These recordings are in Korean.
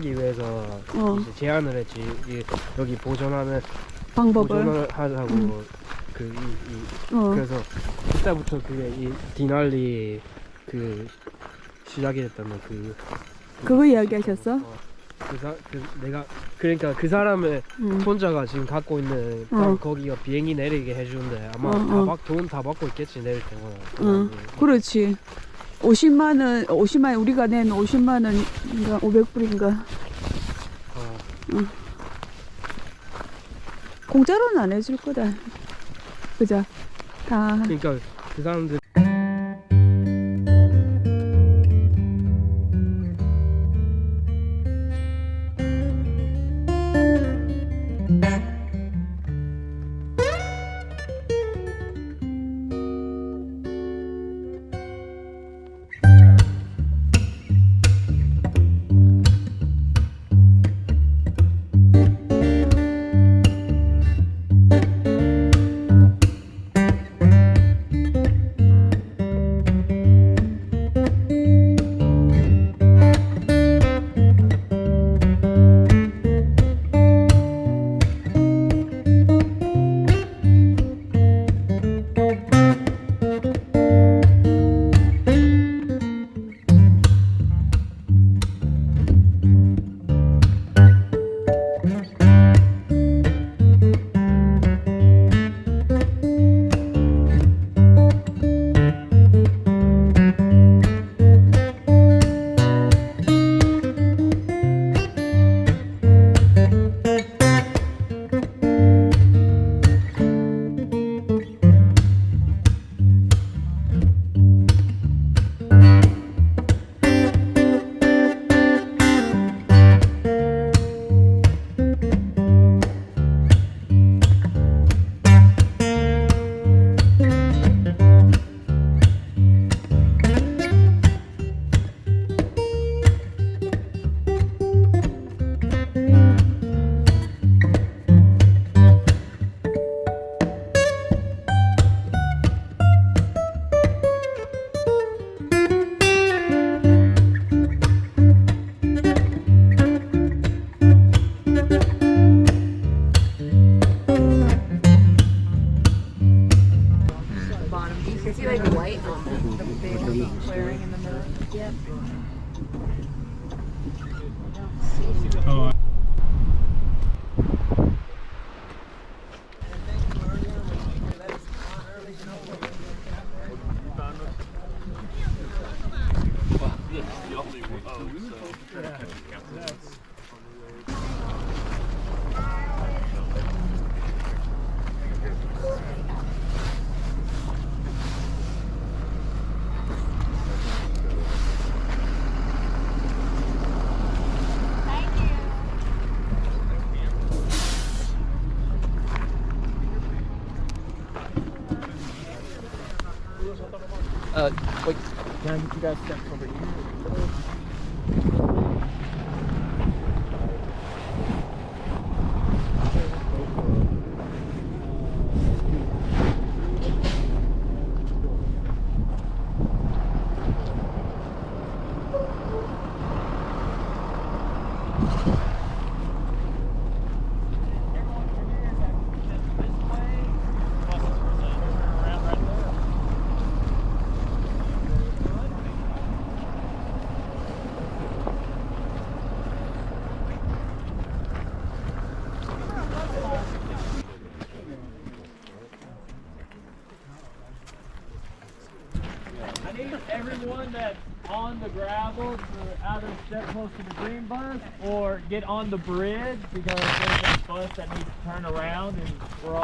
하기 위해서 어. 이제 제안을 했지 이, 여기 보존하는 방법을. 보존을 하자고 음. 그 이, 이 어. 그래서 그때부터 그게 이 디날리 그 시작이 됐다는 그 그거 이야기하셨어? 어, 그, 사, 그 내가 그러니까 그 사람의 응. 혼자가 지금 갖고 있는 어. 딱 거기가 비행기 내리게 해주는데 아마 어, 다 어. 받, 돈다 받고 있겠지 내릴 때마다 응. 그렇지. 50만 원, 50만 원, 우리가 낸 50만 원인가 500불인가 어, 공짜로는 안 해줄 거다. 그죠? 다 그러니까 그 사람들 guys. Thank. On the bridge because there's a bus that needs to turn around and we're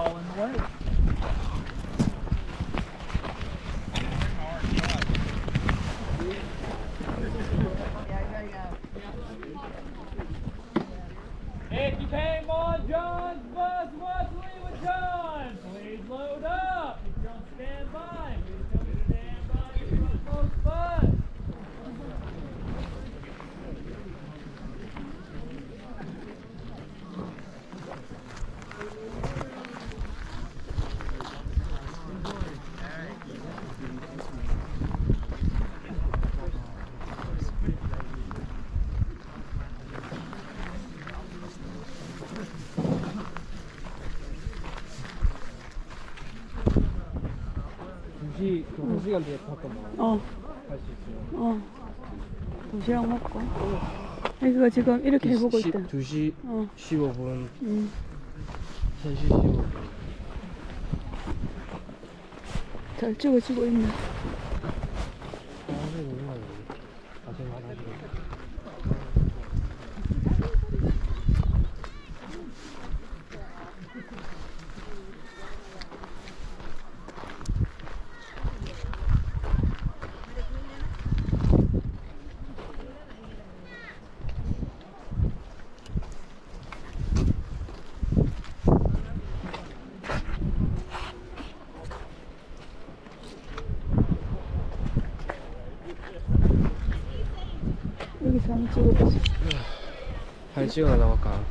1시 그 1시간 뒤에 잠깐만 어, 갈 수 있어요. 어. 도시락 먹고. 애기가 지금 이렇게 해보고 있다. 2시 어, 15분, 음. 3시 15분. 잘 찍어지고 있네. 네, 너무 많이 고생 많으시네. 여기서 한번 찍어보자. 한 시간 나갈까?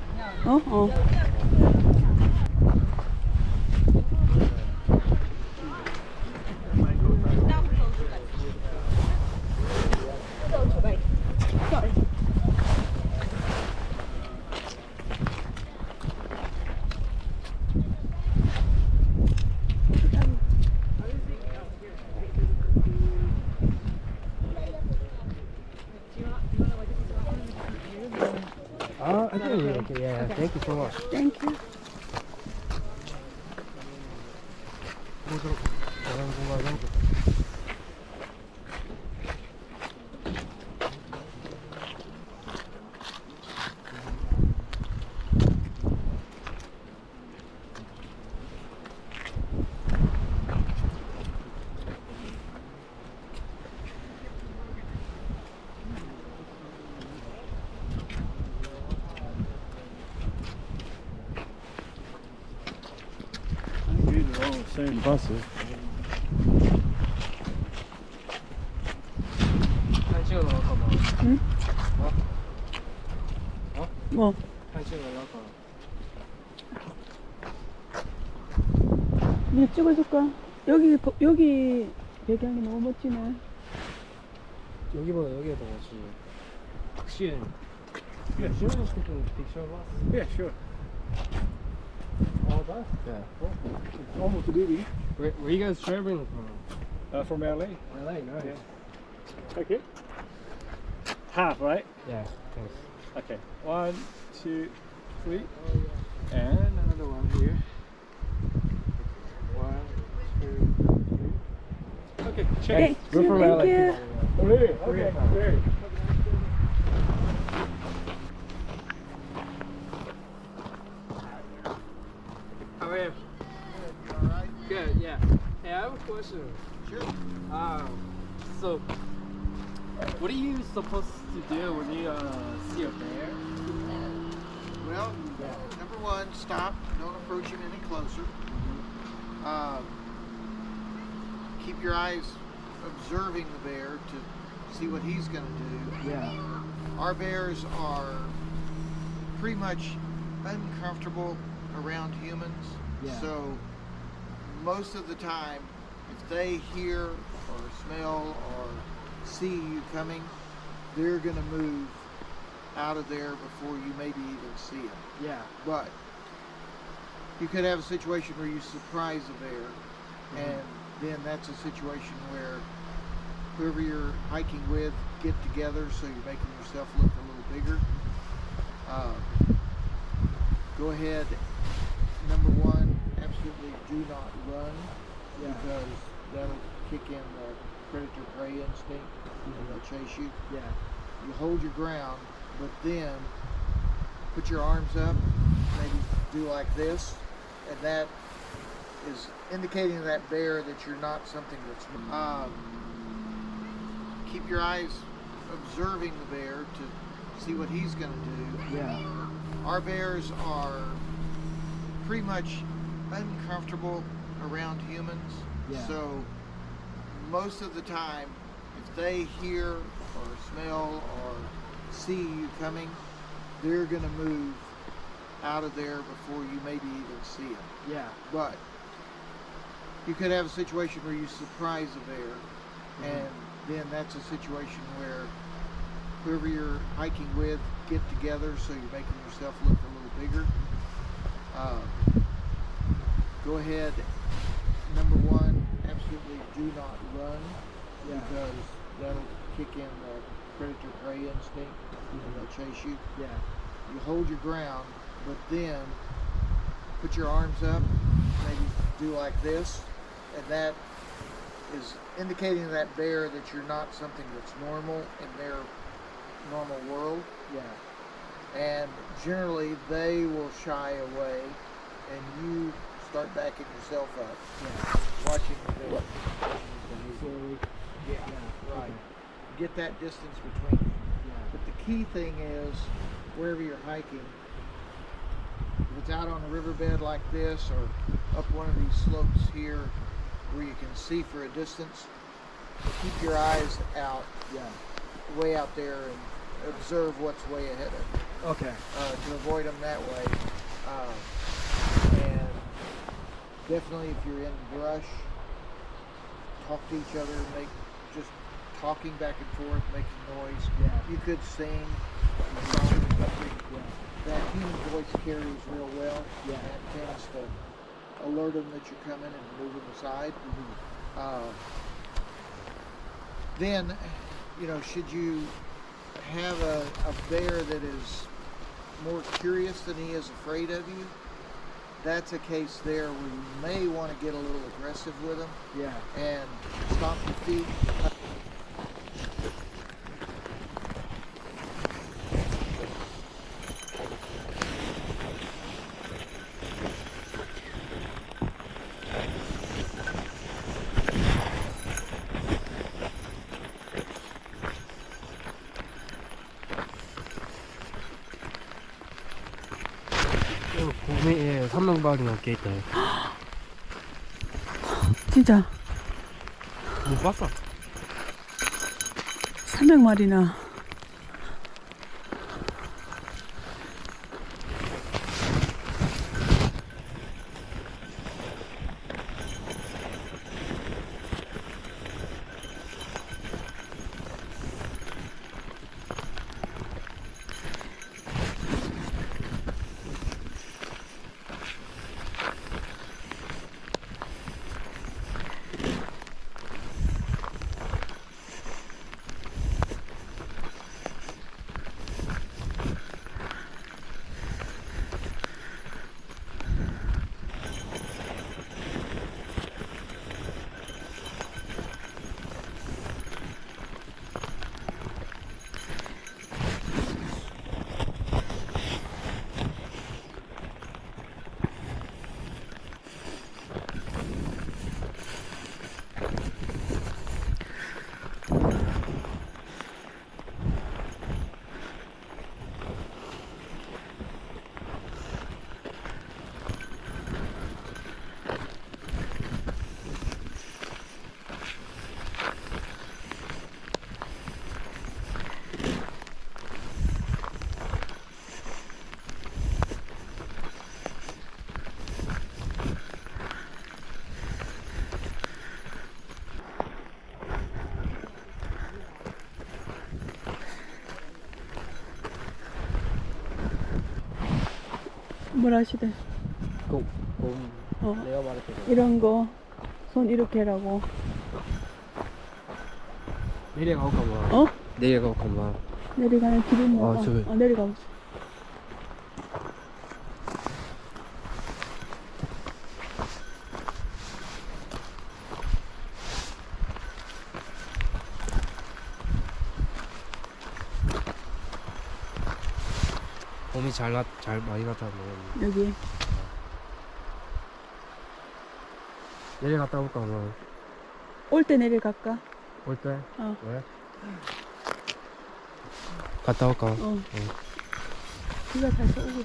어? 어. for watching. Are all the same buses. 한 시간 나갈까 봐. 뭐? 한 시간 나갈까? 이거 찍어줄까? 여기, 보- 여기 배경이 너무 멋지네. 여기보다 여기가 더 멋지. 확실히. Yeah, sure. All that? Yeah. It's almost a BB. Where, where you guys traveling from? Uh, from LA. LA, nice. Yeah. Okay. Half, right? Yeah, thanks. Okay. One, two, three. And another one here. One, two, three. Okay, check. Thank We're from thank LA. you. Really? Okay, great. How are you? Good, yeah. Hey, I have a question. Sure. Um, so, what are you supposed to do when you uh, see a bear? Well, number one, stop. Don't approach him any closer. Um, keep your eyes observing the bear to see what he's going to do. Yeah. Our bears are pretty much uncomfortable around humans. Yeah. So, most of the time, if they hear or smell or see you coming, they're going to move out of there before you maybe even see them. Yeah. But you could have a situation where you surprise a bear, and then that's a situation where whoever you're hiking with get together, so you're making yourself look a little bigger. Um, go ahead. Number absolutely do not run Yeah. because that'll kick in the predator prey instinct and they'll chase you Yeah. you hold your ground, but then put your arms up, maybe do like this, and that is indicating to that bear that you're not something that's. Um, keep your eyes observing the bear to see what he's going to do. Yeah. Our bears are pretty much uncomfortable around humans. Yeah. So most of the time, if they hear or smell or see you coming, they're going to move out of there before you maybe even see them. Yeah. But you could have a situation where you surprise a bear, and then that's a situation where whoever you're hiking with get together, so you're making yourself look a little bigger. Uh, go ahead. Number one, absolutely do not run because that'll kick in the predator prey instinct and they'll chase you. Yeah. You hold your ground, but then put your arms up, maybe do like this, and that is indicating to that bear that you're not something that's normal in their normal world. Yeah. And generally, they will shy away, and you start backing yourself up, Yeah. watching the bear. watching his behavior. Slowly. Yeah, Yeah. right. Get that distance between you. Yeah. But the key thing is, wherever you're hiking, if it's out on a riverbed like this or up one of these slopes here where you can see for a distance, keep your eyes out, Yeah. way out there and observe what's way ahead of you Okay. uh, to avoid them that way. And definitely if you're in brush, talk to each other, make just talking back and forth, making noise. Yeah. You could sing, songs, something Yeah. that human voice carries real well. Yeah. That tends to alert them that you're coming and move them aside. Mm-hmm. Uh, then, you know, should you have a, a bear that is more curious than he is afraid of you, that's a case there where you may want to get a little aggressive with them. Yeah. and stomp your feet. 3명발이 넘게 있다. 진짜 못 봤어. 300마리나. 뭐라 하시대? 곰. 곰. 어, 내가 말했던 거. 이런 거 손 이렇게 하라고. 내려가볼까 봐. 어? 내려가볼까 봐. 내려가는 길이 있나? 아, 어, 저기. 어, 내려가 보 잘, 났, 잘 많이 났다는 여기. 내려갔다 올까 봐. 올때 내려갈까? 올 때? 어. 왜? 갔다 올까? 어. 비가 살짝 오고.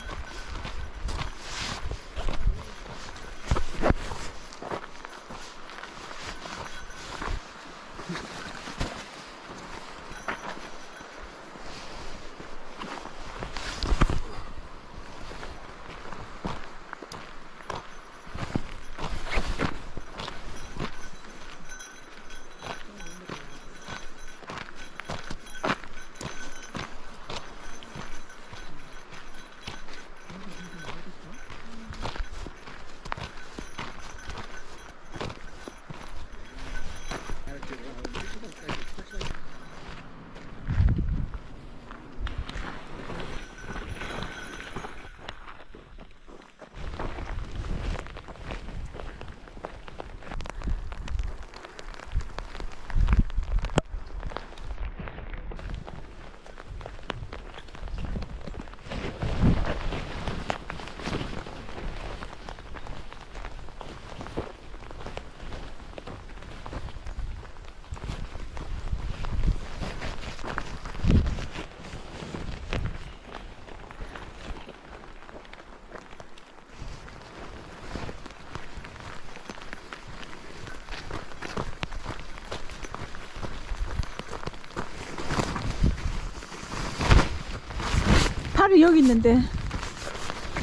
팔이 여기 있는데.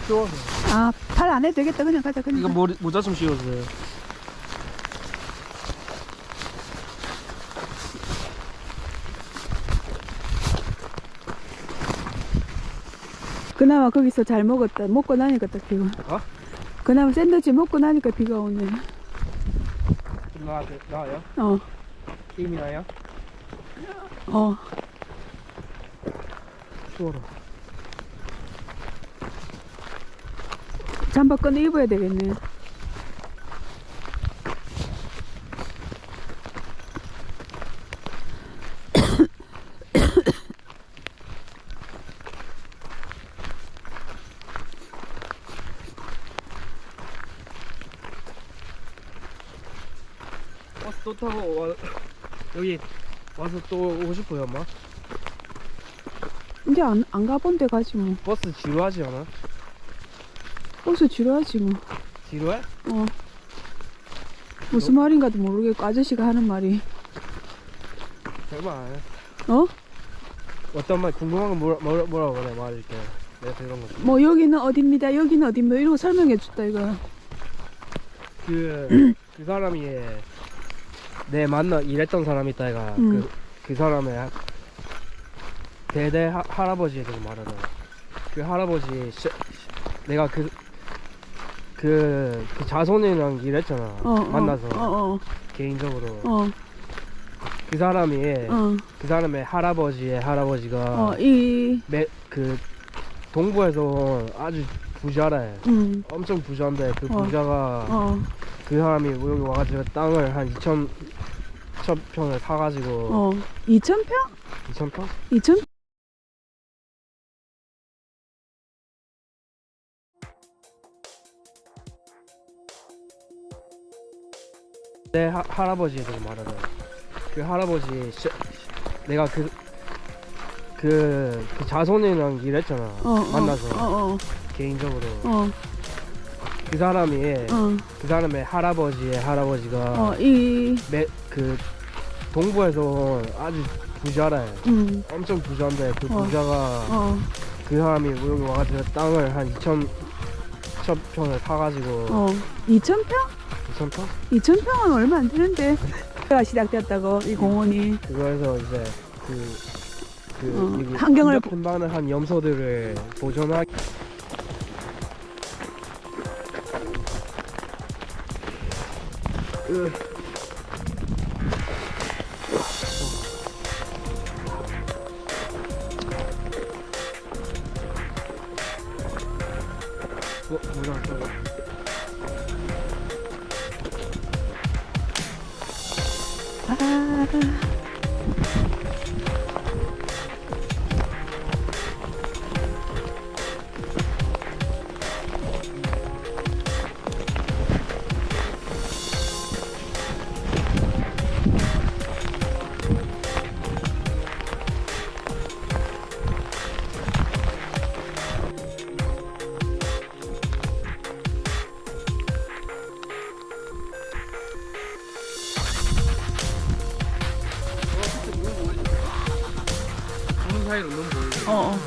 추워서. 아, 팔 안 해도 되겠다. 그냥 가자. 그냥. 이거. 머리 모자 좀 씌워주세요. 그나마 거기서 잘 먹었다. 먹고 나니까 딱 비가. 어? 그나마 샌드위치 먹고 나니까 비가 오네. 나 나요? 어, 힘이 나요? 어. 추워라. 잠바 꺼내 입어야 되겠네. 버스 또 타고 와, 여기 와서 또 오고 싶어요, 엄마. 이제 안, 안 가본 데 가지 뭐. 버스 지루하지 않아? 버스 지루하지 뭐. 지루해? 어. 무슨 말인가도 모르겠고 아저씨가 하는 말이 해. 어? 어떤 말 궁금한 건 뭐라, 뭐라, 뭐라고 그래 말할게. 내가 들은 거. 뭐 여기는 어딥니다 여기는 어딥니다 이런 거 설명해 줬다 이거 그, 그 사람이 내 만나 일했던 사람이 있다 이가 음. 그, 그 사람의 하- 대대 하, 할아버지에 대해서 말하는 그 할아버지 시, 시- 내가 그, 그, 그 자손이랑 일했잖아. 어, 어, 만나서. 어 어. 개인적으로. 어, 그 사람이 어, 그 사람의 할아버지의 할아버지가 어, 이, 매, 그 동부에서 아주 부자래. 음, 엄청 부자인데 그 어. 부자가 어, 그 사람이 여기 와가지고 땅을 한 2천 2천 평을 사가지고 어, 2,000평? 2천 평? 2,000? 내 하, 할아버지에 대해서 말하는 그 할아버지 시, 시- 내가 그, 그, 그 자손이랑 일했잖아. 어, 어, 만나서. 어, 어, 개인적으로. 어, 그 사람이 어, 그 사람의 할아버지의 할아버지가 어, 이, 매, 그 동부에서 아주 부자래. 음, 엄청 부자인데 그 어. 부자가 어, 그 사람이 여기 와가지고 땅을 한 2천 2천 평을 사가지고 어, 2,000평? 2천 평? 2,000평은 얼마 안 되는데. 가 시작됐다고, 이 공원이. 그거에서 이제 그, 그 어, 여기 환경을 큰 반을 한 염소들을 보존하기 으. 어, 뭐야, 저거. Oh. 사이로 너무 보이죠? 어, 어,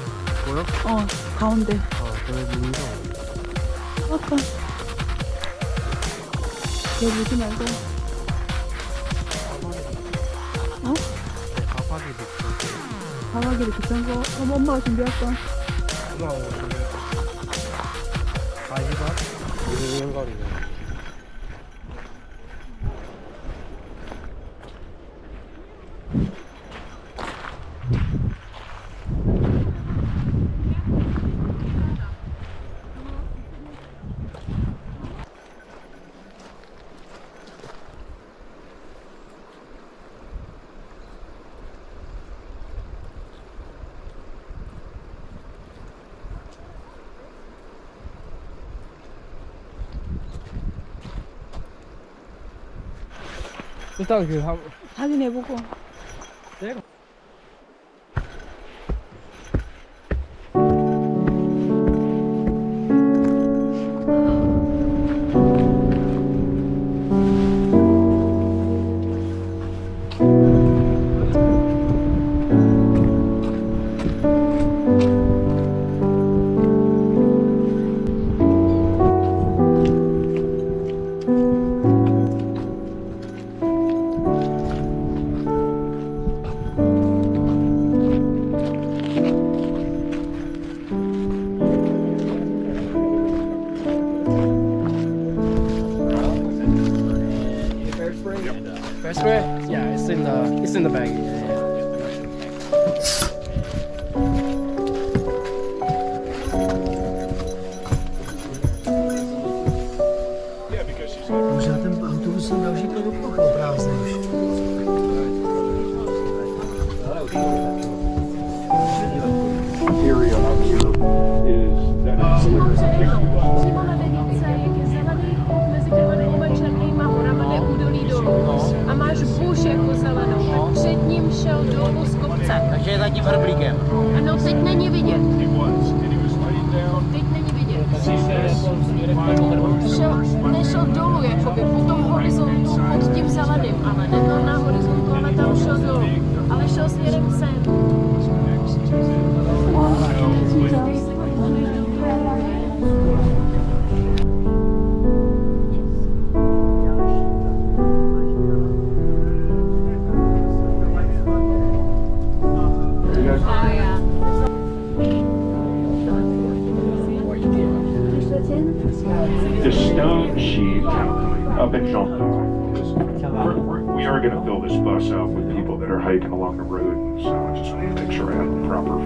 보여? 어, 가운데. 아, 그래, 보이죠? 아까. 걔 보지 말고. 어? 네, 가파기도 있고. 가가기를 비싼 거. 그럼 엄마가 준비할까? 엄마 오늘 가시밭? 이런 거리네. 일단 그 한, 확인해보고. Radím Hrblíkem. Ano, teď není Up in Jean. We are going to fill this bus up with people that are hiking along the road, so I just want to make sure I have the proper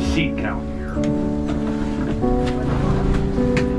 seat count here.